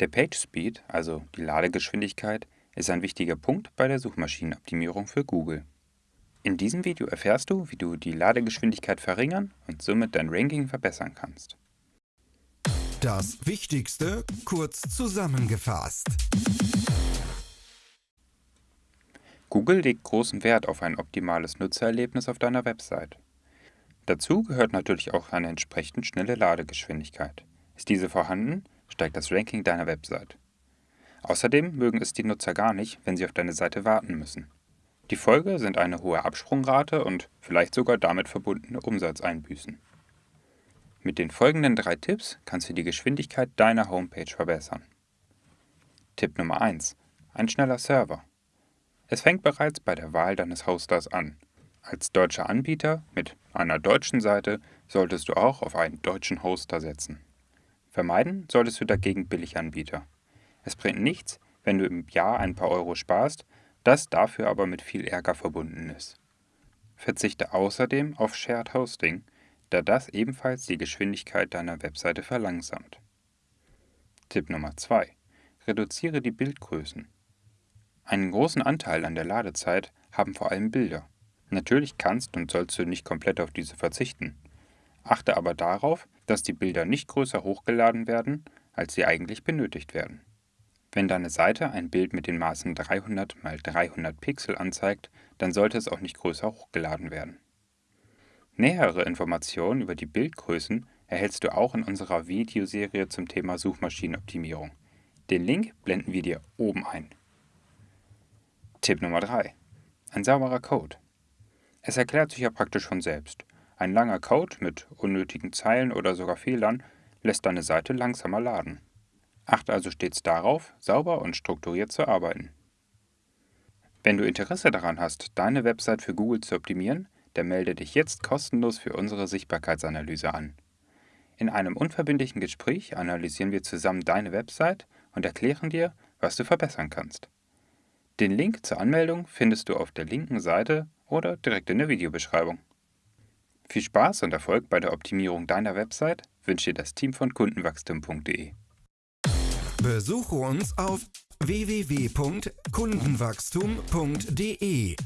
Der PageSpeed, also die Ladegeschwindigkeit, ist ein wichtiger Punkt bei der Suchmaschinenoptimierung für Google. In diesem Video erfährst du, wie du die Ladegeschwindigkeit verringern und somit dein Ranking verbessern kannst. Das Wichtigste kurz zusammengefasst. Google legt großen Wert auf ein optimales Nutzererlebnis auf deiner Website. Dazu gehört natürlich auch eine entsprechend schnelle Ladegeschwindigkeit. Ist diese vorhanden, steigt das Ranking deiner Website. Außerdem mögen es die Nutzer gar nicht, wenn sie auf deine Seite warten müssen. Die Folge sind eine hohe Absprungrate und vielleicht sogar damit verbundene Umsatzeinbüßen. Mit den folgenden drei Tipps kannst du die Geschwindigkeit deiner Homepage verbessern. Tipp Nummer 1. Ein schneller Server. Es fängt bereits bei der Wahl deines Hosters an. Als deutscher Anbieter mit einer deutschen Seite solltest du auch auf einen deutschen Hoster setzen. Vermeiden solltest du dagegen Billiganbieter. Es bringt nichts, wenn du im Jahr ein paar Euro sparst, das dafür aber mit viel Ärger verbunden ist. Verzichte außerdem auf Shared Hosting, da das ebenfalls die Geschwindigkeit deiner Webseite verlangsamt. Tipp Nummer 2. Reduziere die Bildgrößen. Einen großen Anteil an der Ladezeit haben vor allem Bilder. Natürlich kannst und sollst du nicht komplett auf diese verzichten. Achte aber darauf, dass die Bilder nicht größer hochgeladen werden, als sie eigentlich benötigt werden. Wenn deine Seite ein Bild mit den Maßen 300 x 300 Pixel anzeigt, dann sollte es auch nicht größer hochgeladen werden. Nähere Informationen über die Bildgrößen erhältst du auch in unserer Videoserie zum Thema Suchmaschinenoptimierung. Den Link blenden wir dir oben ein. Tipp Nummer 3. Ein sauberer Code. Es erklärt sich ja praktisch von selbst. Ein langer Code mit unnötigen Zeilen oder sogar Fehlern lässt deine Seite langsamer laden. Achte also stets darauf, sauber und strukturiert zu arbeiten. Wenn du Interesse daran hast, deine Website für Google zu optimieren, dann melde dich jetzt kostenlos für unsere Sichtbarkeitsanalyse an. In einem unverbindlichen Gespräch analysieren wir zusammen deine Website und erklären dir, was du verbessern kannst. Den Link zur Anmeldung findest du auf der linken Seite oder direkt in der Videobeschreibung. Viel Spaß und Erfolg bei der Optimierung deiner Website wünscht dir das Team von kundenwachstum.de. Besuche uns auf www.kundenwachstum.de